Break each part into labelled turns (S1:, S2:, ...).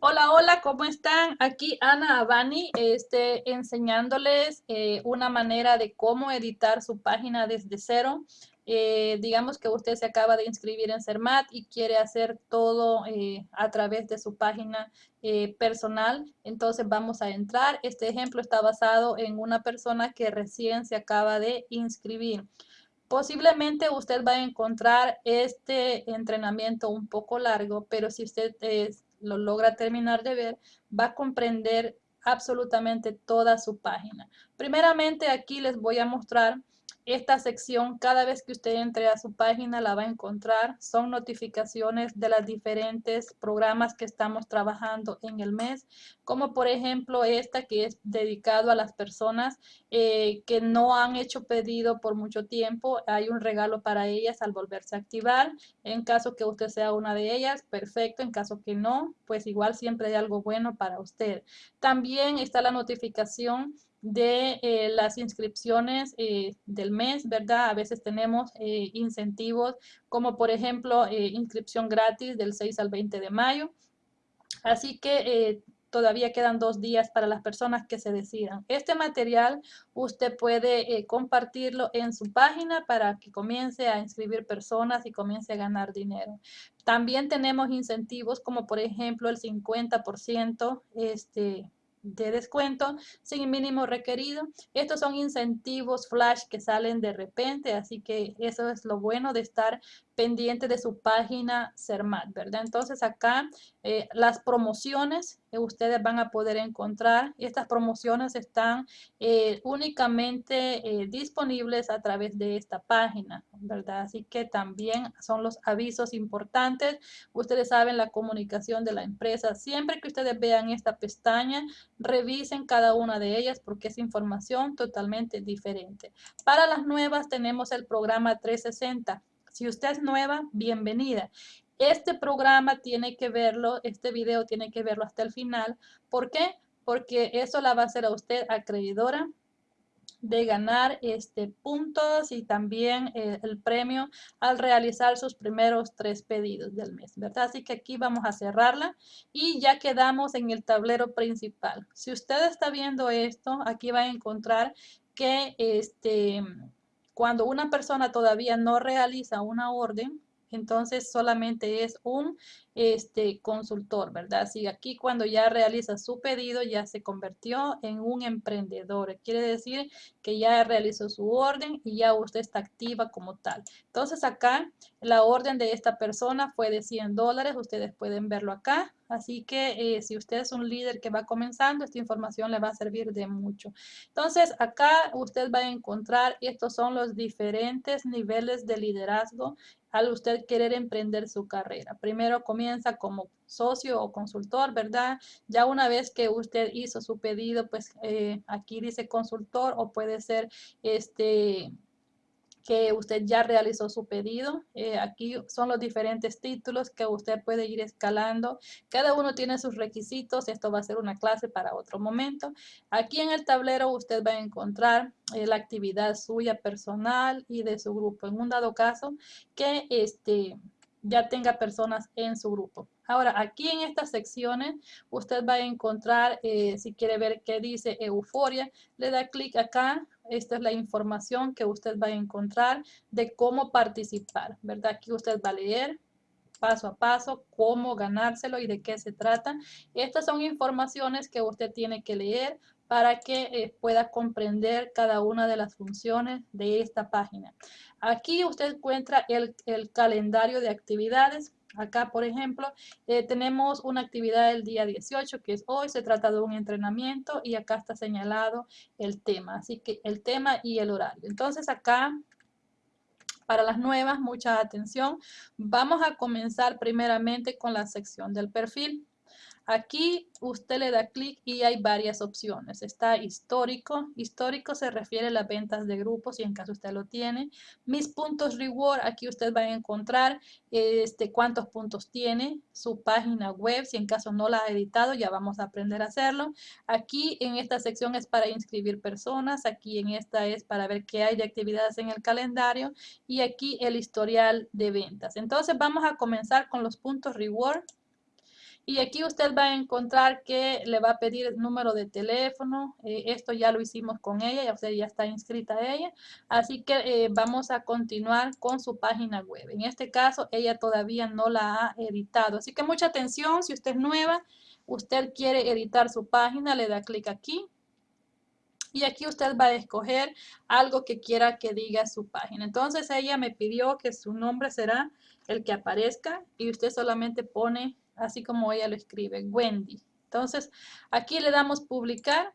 S1: Hola, hola, ¿cómo están? Aquí Ana Abani, este, enseñándoles eh, una manera de cómo editar su página desde cero. Eh, digamos que usted se acaba de inscribir en CERMAT y quiere hacer todo eh, a través de su página personal. Entonces vamos a entrar. Este ejemplo está basado en una persona que recién se acaba de inscribir. Posiblemente usted va a encontrar este entrenamiento un poco largo, pero si usted es lo logra terminar de ver, va a comprender absolutamente toda su página. Primeramente aquí les voy a mostrar esta sección, cada vez que usted entre a su página la va a encontrar. Son notificaciones de los diferentes programas que estamos trabajando en el mes, como por ejemplo esta que es dedicado a las personas eh, que no han hecho pedido por mucho tiempo. Hay un regalo para ellas al volverse a activar. En caso que usted sea una de ellas, perfecto. En caso que no, pues igual siempre hay algo bueno para usted. También está la notificación de eh, las inscripciones eh, del mes, ¿verdad? A veces tenemos eh, incentivos como por ejemplo inscripción gratis del 6 al 20 de mayo. Así que todavía quedan dos días para las personas que se decidan. Este material usted puede compartirlo en su página para que comience a inscribir personas y comience a ganar dinero. También tenemos incentivos como por ejemplo el 50% este, de descuento sin mínimo requerido. Estos son incentivos flash que salen de repente, así que eso es lo bueno de estar pendiente de su página CERMAT, ¿verdad? Entonces acá eh, las promociones ustedes van a poder encontrar. Estas promociones están eh, únicamente eh, disponibles a través de esta página, ¿verdad? Así que también son los avisos importantes. Ustedes saben la comunicación de la empresa. Siempre que ustedes vean esta pestaña, revisen cada una de ellas porque es información totalmente diferente. Para las nuevas tenemos el programa 360 si usted es nueva, bienvenida. Este programa tiene que verlo, este video tiene que verlo hasta el final. ¿Por qué? Porque eso la va a hacer a usted acreedora de ganar este puntos y también eh, el premio al realizar sus primeros tres pedidos del mes, ¿verdad? Así que aquí vamos a cerrarla y ya quedamos en el tablero principal. Si usted está viendo esto, aquí va a encontrar que este cuando una persona todavía no realiza una orden, entonces solamente es un este, consultor, ¿verdad? Así aquí cuando ya realiza su pedido ya se convirtió en un emprendedor. Quiere decir que ya realizó su orden y ya usted está activa como tal. Entonces acá la orden de esta persona fue de 100 dólares. Ustedes pueden verlo acá. Así que eh, si usted es un líder que va comenzando, esta información le va a servir de mucho. Entonces acá usted va a encontrar, estos son los diferentes niveles de liderazgo al usted querer emprender su carrera. Primero comienza como socio o consultor, ¿verdad? Ya una vez que usted hizo su pedido, pues eh, aquí dice consultor o puede ser este que usted ya realizó su pedido. Eh, aquí son los diferentes títulos que usted puede ir escalando. Cada uno tiene sus requisitos. Esto va a ser una clase para otro momento. Aquí en el tablero usted va a encontrar eh, la actividad suya personal y de su grupo. En un dado caso que este, ya tenga personas en su grupo. Ahora, aquí en estas secciones, usted va a encontrar, eh, si quiere ver qué dice euforia, le da clic acá. Esta es la información que usted va a encontrar de cómo participar, ¿verdad? Aquí usted va a leer paso a paso cómo ganárselo y de qué se trata. Estas son informaciones que usted tiene que leer para que eh, pueda comprender cada una de las funciones de esta página. Aquí usted encuentra el, calendario de actividades. Acá, por ejemplo, eh, tenemos una actividad el día 18, que es hoy, se trata de un entrenamiento y acá está señalado el tema, así que el tema y el horario. Entonces acá para las nuevas, mucha atención. Vamos a comenzar primeramente con la sección del perfil. Aquí usted le da clic y hay varias opciones. Está histórico. Histórico se refiere a las ventas de grupos y en caso usted lo tiene. Mis puntos reward, aquí usted va a encontrar este, cuántos puntos tiene, su página web, si en caso no la ha editado, ya vamos a aprender a hacerlo. Aquí en esta sección es para inscribir personas, aquí en esta es para ver qué hay de actividades en el calendario y aquí el historial de ventas. Entonces vamos a comenzar con los puntos reward. Y aquí usted va a encontrar que le va a pedir número de teléfono. Eh, esto ya lo hicimos con ella, ya usted ya está inscrita ella. Así que eh, vamos a continuar con su página web. En este caso, ella todavía no la ha editado. Así que mucha atención, si usted es nueva, usted quiere editar su página, le da clic aquí. Y aquí usted va a escoger algo que quiera que diga su página. Entonces ella me pidió que su nombre será el que aparezca y usted solamente pone así como ella lo escribe, Wendy. Entonces, aquí le damos publicar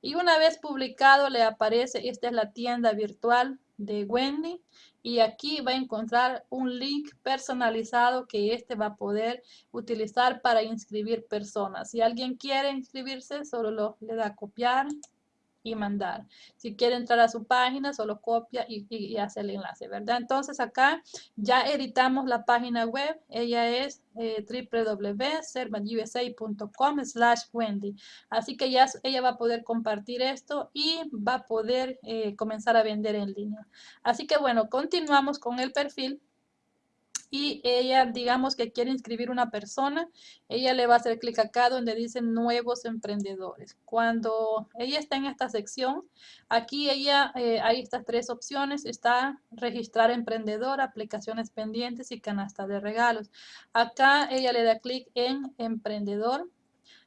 S1: y una vez publicado le aparece, esta es la tienda virtual de Wendy y aquí va a encontrar un link personalizado que este va a poder utilizar para inscribir personas. Si alguien quiere inscribirse, solo lo, le da copiar y mandar. Si quiere entrar a su página, solo copia y, hace el enlace, ¿verdad? Entonces acá ya editamos la página web. Ella es eh, slash Wendy. Así que ya ella va a poder compartir esto y va a poder eh, comenzar a vender en línea. Así que bueno, continuamos con el perfil y ella, digamos que quiere inscribir una persona, ella le va a hacer clic acá donde dice nuevos emprendedores. Cuando ella está en esta sección, aquí ella, eh, hay estas tres opciones, está registrar emprendedor, aplicaciones pendientes y canasta de regalos. Acá ella le da clic en emprendedor.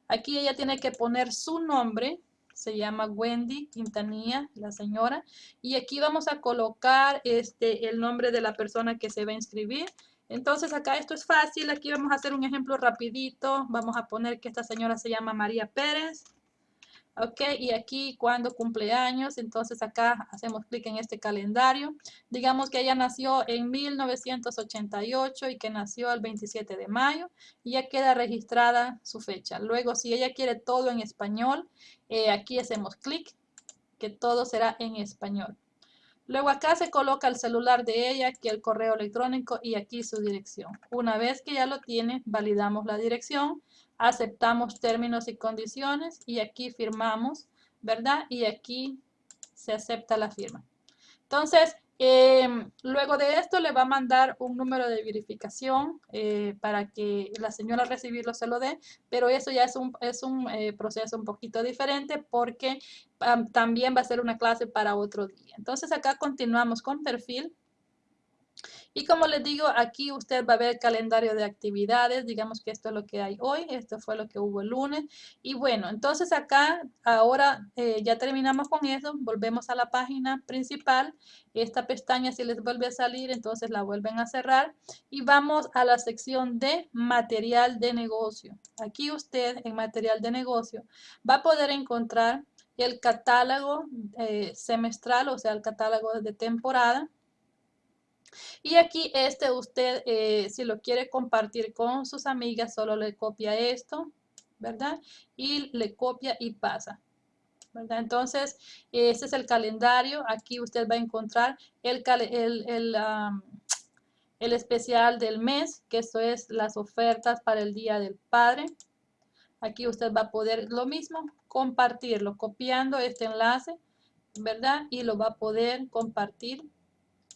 S1: Aquí ella tiene que poner su nombre, se llama Wendy Quintanilla, la señora. Y aquí vamos a colocar este, el nombre de la persona que se va a inscribir. Entonces acá esto es fácil, aquí vamos a hacer un ejemplo rapidito. Vamos a poner que esta señora se llama María Pérez. Ok, y aquí cuando cumpleaños, entonces acá hacemos clic en este calendario. Digamos que ella nació en 1988 y que nació el 27 de mayo y ya queda registrada su fecha. Luego, si ella quiere todo en español, eh, aquí hacemos clic, que todo será en español. Luego acá se coloca el celular de ella, aquí el correo electrónico y aquí su dirección. Una vez que ya lo tiene, validamos la dirección, aceptamos términos y condiciones y aquí firmamos, ¿verdad? Y aquí se acepta la firma. Entonces, Em, luego de esto le va a mandar un número de verificación eh, para que la señora recibirlo se lo dé, pero eso ya es un, es un eh, proceso un poquito diferente porque también va a ser una clase para otro día. Entonces acá continuamos con perfil. Y como les digo, aquí usted va a ver calendario de actividades. Digamos que esto es lo que hay hoy. Esto fue lo que hubo el lunes. Y bueno, entonces acá ahora eh, ya terminamos con eso. Volvemos a la página principal. Esta pestaña si les vuelve a salir, entonces la vuelven a cerrar. Y vamos a la sección de material de negocio. Aquí usted en material de negocio va a poder encontrar el catálogo eh, semestral, o sea, el catálogo de temporada y aquí este usted, eh, si lo quiere compartir con sus amigas, solo le copia esto, ¿verdad? Y le copia y pasa. ¿verdad? Entonces, este es el calendario. Aquí usted va a encontrar el, el, el especial del mes, que eso es las ofertas para el Día del Padre. Aquí usted va a poder lo mismo, compartirlo, copiando este enlace, ¿verdad? Y lo va a poder compartir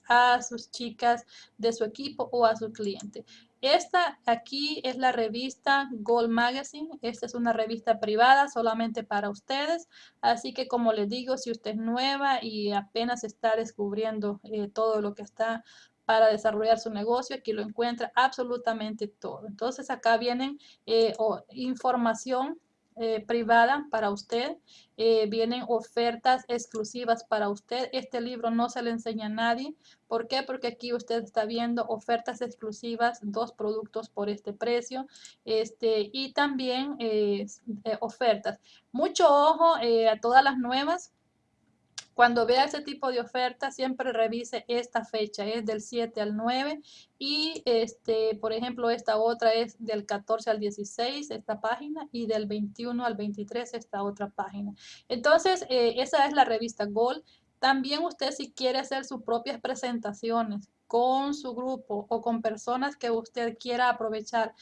S1: a sus chicas de su equipo o a su cliente. Esta aquí es la revista Gold Magazine. Esta es una revista privada solamente para ustedes. Así que como les digo, si usted es nueva y apenas está descubriendo eh, todo lo que está para desarrollar su negocio, aquí lo encuentra absolutamente todo. Entonces acá vienen eh, información eh, privada para usted. Eh, vienen ofertas exclusivas para usted. Este libro no se le enseña a nadie. ¿Por qué? Porque aquí usted está viendo ofertas exclusivas, dos productos por este precio. Este, y también eh, ofertas. Mucho ojo a todas las nuevas cuando vea ese tipo de oferta, siempre revise esta fecha, es del 7 al 9 y este, por ejemplo, esta otra es del 14 al 16, esta página, y del 21 al 23, esta otra página. Entonces, eh, esa es la revista Gold. También usted si quiere hacer sus propias presentaciones con su grupo o con personas que usted quiera aprovechar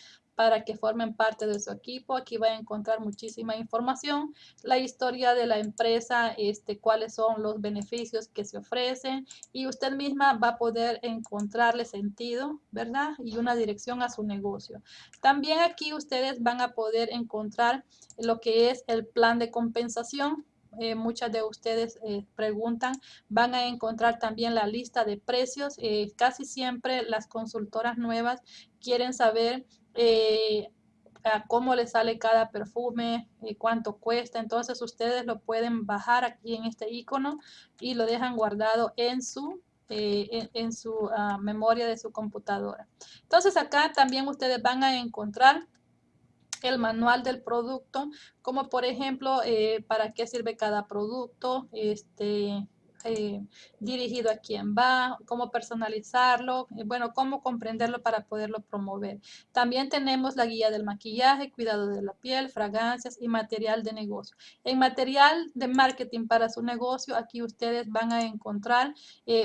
S1: para que formen parte de su equipo. Aquí va a encontrar muchísima información, la historia de la empresa, este, cuáles son los beneficios que se ofrecen y usted misma va a poder encontrarle sentido, ¿verdad? Y una dirección a su negocio. También aquí ustedes van a poder encontrar lo que es el plan de compensación. Eh, muchas de ustedes eh, preguntan, van a encontrar también la lista de precios. Eh, casi siempre las consultoras nuevas quieren saber cómo le sale cada perfume, cuánto cuesta. Entonces ustedes lo pueden bajar aquí en este icono y lo dejan guardado en su en, su ah, memoria de su computadora. Entonces acá también ustedes van a encontrar el manual del producto, como por ejemplo, eh, para qué sirve cada producto, este, eh, dirigido a quién va, cómo personalizarlo, eh, bueno, cómo comprenderlo para poderlo promover. También tenemos la guía del maquillaje, cuidado de la piel, fragancias y material de negocio. En material de marketing para su negocio, aquí ustedes van a encontrar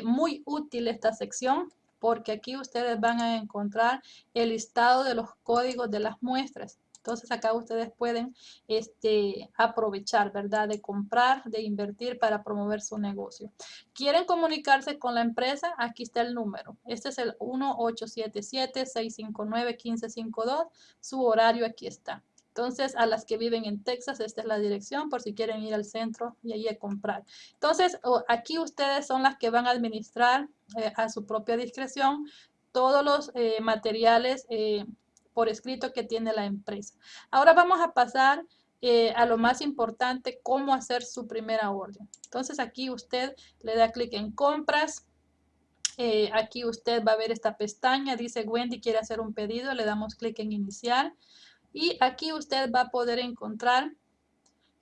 S1: muy útil esta sección porque aquí ustedes van a encontrar el listado de los códigos de las muestras. Entonces acá ustedes pueden este, aprovechar, ¿verdad? De comprar, de invertir para promover su negocio. ¿Quieren comunicarse con la empresa? Aquí está el número. Este es el 1877-659-1552. Su horario aquí está. Entonces, a las que viven en Texas, esta es la dirección por si quieren ir al centro y ahí a comprar. Entonces, aquí ustedes son las que van a administrar eh, a su propia discreción todos los eh, materiales eh, por escrito que tiene la empresa. Ahora vamos a pasar eh, a lo más importante, cómo hacer su primera orden. Entonces aquí usted le da clic en compras. Eh, aquí usted va a ver esta pestaña, dice Wendy quiere hacer un pedido, le damos clic en iniciar. Y aquí usted va a poder encontrar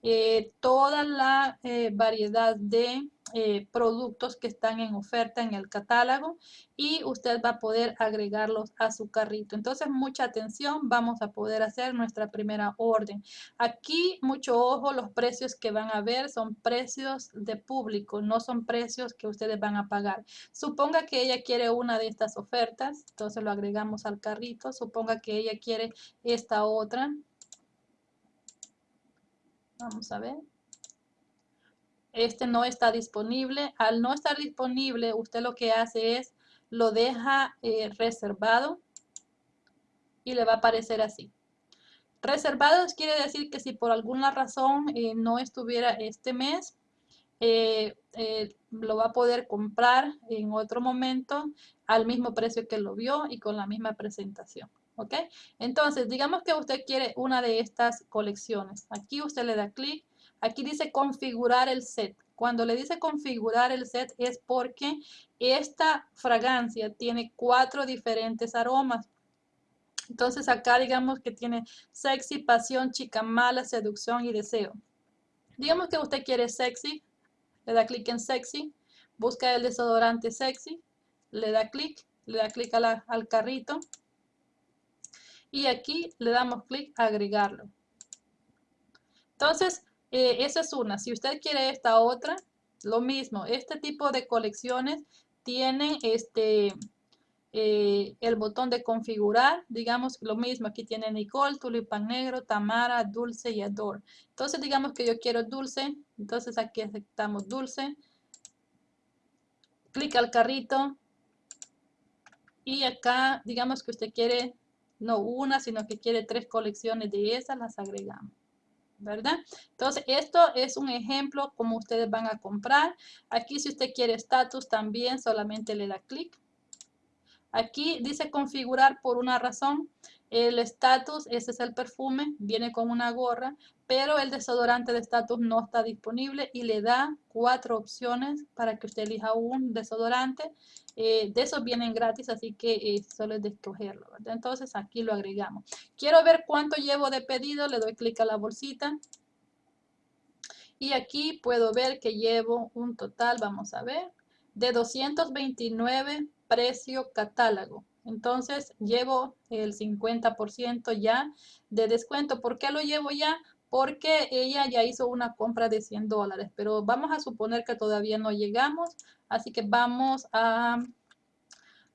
S1: eh, toda la variedad de eh, productos que están en oferta en el catálogo y usted va a poder agregarlos a su carrito. Entonces, mucha atención, vamos a poder hacer nuestra primera orden. Aquí, mucho ojo, los precios que van a ver son precios de público, no son precios que ustedes van a pagar. Suponga que ella quiere una de estas ofertas, entonces lo agregamos al carrito. Suponga que ella quiere esta otra. Vamos a ver este no está disponible. Al no estar disponible, usted lo que hace es lo deja eh, reservado y le va a aparecer así. Reservados quiere decir que si por alguna razón eh, no estuviera este mes, eh, lo va a poder comprar en otro momento al mismo precio que lo vio y con la misma presentación. ¿Ok? Entonces, digamos que usted quiere una de estas colecciones. Aquí usted le da clic Aquí dice configurar el set. Cuando le dice configurar el set es porque esta fragancia tiene cuatro diferentes aromas. Entonces acá digamos que tiene sexy, pasión, chica mala, seducción y deseo. Digamos que usted quiere sexy, le da clic en sexy, busca el desodorante sexy, le da clic, le da clic al carrito y aquí le damos clic a agregarlo. Entonces, eh, esa es una. Si usted quiere esta otra, lo mismo. Este tipo de colecciones tienen este, eh, el botón de configurar. Digamos lo mismo. Aquí tiene Nicole, Tulipán Negro, Tamara, Dulce y Adore. Entonces digamos que yo quiero Dulce. Entonces aquí aceptamos Dulce. Clic al carrito. Y acá digamos que usted quiere no una, sino que quiere tres colecciones de esas, las agregamos. ¿verdad? Entonces, esto es un ejemplo como ustedes van a comprar. Aquí, si usted quiere estatus, también solamente le da clic. Aquí dice configurar por una razón. El estatus, ese es el perfume, viene con una gorra, pero el desodorante de estatus no está disponible y le da cuatro opciones para que usted elija un desodorante. Eh, de esos vienen gratis, así que eh, solo es de escogerlo. Entonces aquí lo agregamos. Quiero ver cuánto llevo de pedido, le doy clic a la bolsita. Y aquí puedo ver que llevo un total, vamos a ver, de 229 precio catálogo. Entonces llevo el 50% ya de descuento. ¿Por qué lo llevo ya? Porque ella ya hizo una compra de 100 dólares, pero vamos a suponer que todavía no llegamos, así que vamos a,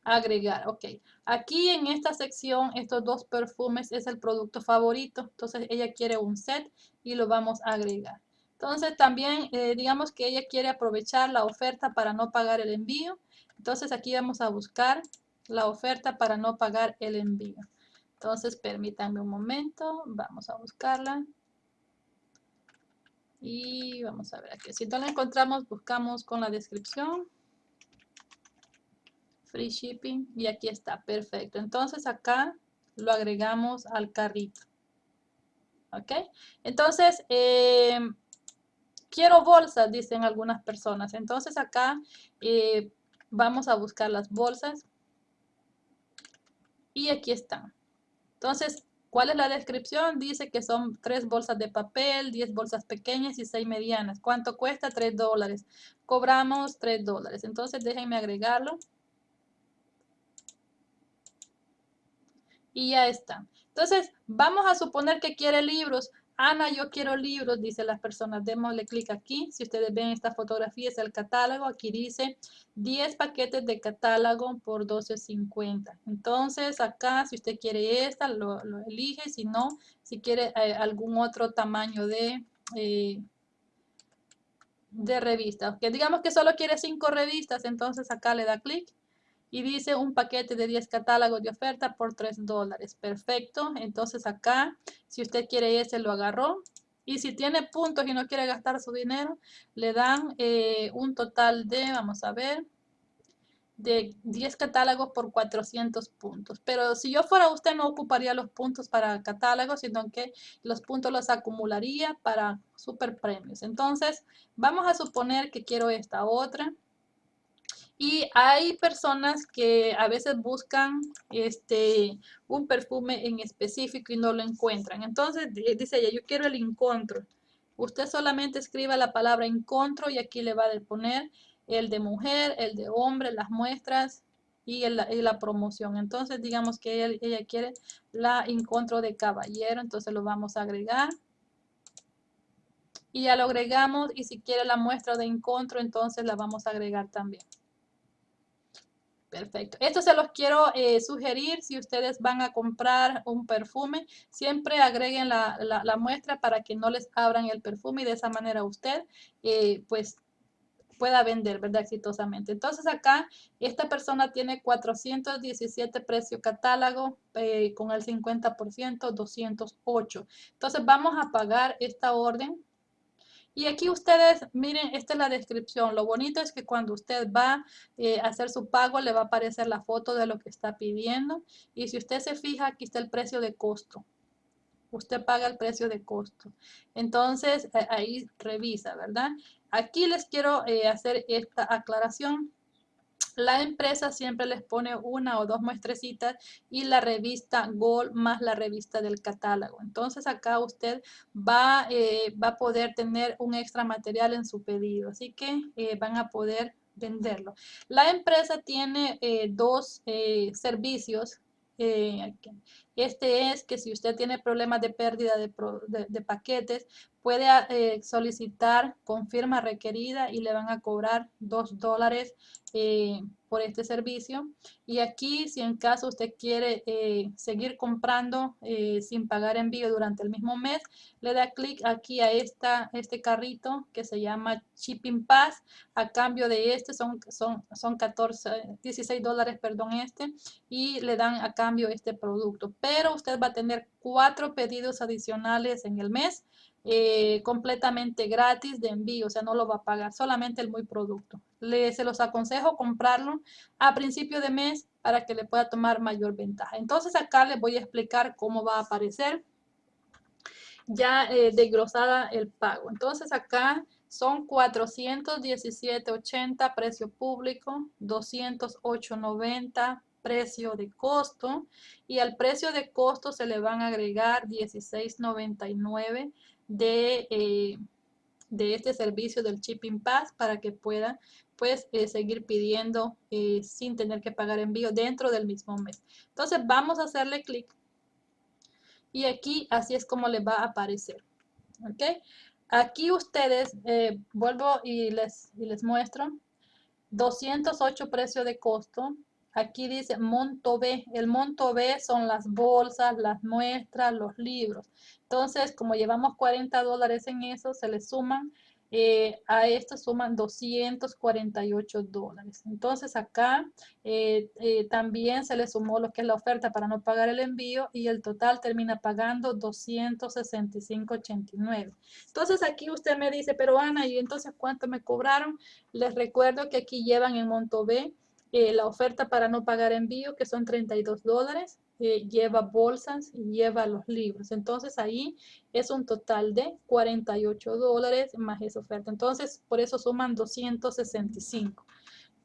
S1: agregar. Ok, aquí en esta sección, estos dos perfumes es el producto favorito. Entonces ella quiere un set y lo vamos a agregar. Entonces también eh, digamos que ella quiere aprovechar la oferta para no pagar el envío. Entonces aquí vamos a buscar la oferta para no pagar el envío. Entonces permítanme un momento, vamos a buscarla. Y vamos a ver aquí. Si no la encontramos, buscamos con la descripción. Free shipping. Y aquí está, perfecto. Entonces acá lo agregamos al carrito. ¿Ok? Entonces, eh, quiero bolsas, dicen algunas personas. Entonces acá eh, vamos a buscar las bolsas. Y aquí están. Entonces, ¿Cuál es la descripción? Dice que son tres bolsas de papel, 10 bolsas pequeñas y 6 medianas. ¿Cuánto cuesta? 3 dólares. Cobramos 3 dólares. Entonces déjenme agregarlo. Y ya está. Entonces, vamos a suponer que quiere libros. Ana, yo quiero libros, dice las personas. Démosle clic aquí. Si ustedes ven esta fotografía, es el catálogo. Aquí dice 10 paquetes de catálogo por 12.50. Entonces, acá, si usted quiere esta, lo, elige. Si no, si quiere eh, algún otro tamaño de... Eh, de revista. Que digamos que solo quiere 5 revistas, entonces acá le da clic y dice un paquete de 10 catálogos de oferta por 3 dólares. Perfecto. Entonces acá, si usted quiere ese, lo agarró. Y si tiene puntos y no quiere gastar su dinero, le dan eh, un total de, vamos a ver, de 10 catálogos por 400 puntos. Pero si yo fuera usted, no ocuparía los puntos para catálogos, sino que los puntos los acumularía para super premios. Entonces, vamos a suponer que quiero esta otra. Y hay personas que a veces buscan este, un perfume en específico y no lo encuentran. Entonces dice ella, yo quiero el encontro. Usted solamente escriba la palabra encontro y aquí le va a poner el de mujer, el de hombre, las muestras y, la promoción. Entonces digamos que ella, ella quiere la encontro de caballero, entonces lo vamos a agregar y ya lo agregamos y si quiere la muestra de encontro entonces la vamos a agregar también. Perfecto. Esto se los quiero eh, sugerir si ustedes van a comprar un perfume. Siempre agreguen la, muestra para que no les abran el perfume y de esa manera usted eh, pues pueda vender, ¿verdad? Exitosamente. Entonces acá esta persona tiene 417 precio catálogo eh, con el 50%, 208. Entonces vamos a pagar esta orden y aquí ustedes, miren, esta es la descripción. Lo bonito es que cuando usted va eh, a hacer su pago, le va a aparecer la foto de lo que está pidiendo. Y si usted se fija, aquí está el precio de costo. Usted paga el precio de costo. Entonces, ahí revisa, ¿verdad? Aquí les quiero eh, hacer esta aclaración la empresa siempre les pone una o dos muestrecitas y la revista Gold más la revista del catálogo. Entonces acá usted va, eh, va a poder tener un extra material en su pedido. Así que eh, van a poder venderlo. La empresa tiene eh, dos servicios este es que si usted tiene problemas de pérdida de, paquetes, puede eh, solicitar con firma requerida y le van a cobrar dos dólares eh, por este servicio. Y aquí, si en caso usted quiere eh, seguir comprando sin pagar envío durante el mismo mes, le da clic aquí a esta, este carrito que se llama Shipping Pass. A cambio de este son, son, son 14, 16 dólares, perdón, este. Y le dan a cambio este producto pero usted va a tener cuatro pedidos adicionales en el mes eh, completamente gratis de envío, o sea, no lo va a pagar, solamente el muy producto. Le, se los aconsejo comprarlo a principio de mes para que le pueda tomar mayor ventaja. Entonces acá les voy a explicar cómo va a aparecer ya eh, desglosada el pago. Entonces acá son 417.80 precio público, 208.90 precio de costo y al precio de costo se le van a agregar 16.99 de, eh, de este servicio del Shipping Pass para que pueda pues eh, seguir pidiendo eh, sin tener que pagar envío dentro del mismo mes. Entonces vamos a hacerle clic y aquí así es como le va a aparecer. ¿Ok? Aquí ustedes, vuelvo y les, y les muestro, 208 precio de costo, aquí dice monto B. El monto B son las bolsas, las muestras, los libros. Entonces, como llevamos 40 dólares en eso, se le suman eh, a esto suman 248 dólares. Entonces acá eh, eh, también se le sumó lo que es la oferta para no pagar el envío y el total termina pagando 265.89. Entonces aquí usted me dice, pero Ana, ¿y entonces cuánto me cobraron? Les recuerdo que aquí llevan en monto B la oferta para no pagar envío, que son 32 dólares lleva bolsas y lleva los libros. Entonces ahí es un total de 48 dólares más esa oferta. Entonces por eso suman 265.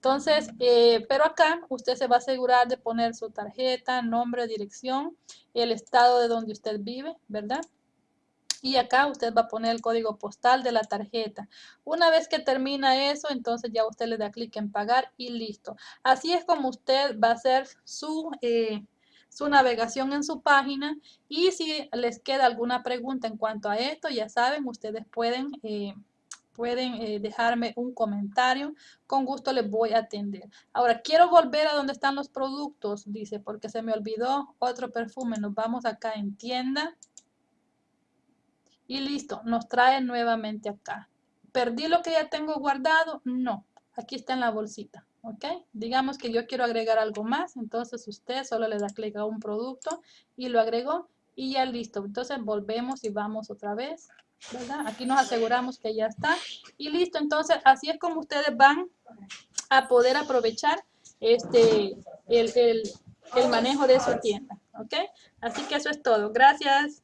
S1: Entonces, eh, pero acá usted se va a asegurar de poner su tarjeta, nombre, dirección, el estado de donde usted vive, ¿verdad? Y acá usted va a poner el código postal de la tarjeta. Una vez que termina eso, entonces ya usted le da clic en pagar y listo. Así es como usted va a hacer su... Eh, su navegación en su página y si les queda alguna pregunta en cuanto a esto, ya saben, ustedes pueden, eh, pueden eh, dejarme un comentario, con gusto les voy a atender. Ahora, quiero volver a donde están los productos, dice, porque se me olvidó otro perfume. Nos vamos acá en tienda y listo, nos trae nuevamente acá. ¿Perdí lo que ya tengo guardado? No, aquí está en la bolsita. ¿Ok? Digamos que yo quiero agregar algo más, entonces usted solo le da clic a un producto y lo agregó y ya listo. Entonces volvemos y vamos otra vez. Aquí nos aseguramos que ya está y listo. Entonces así es como ustedes van a poder aprovechar este, el, el, el manejo de su tienda, ¿ok? Así que eso es todo. Gracias.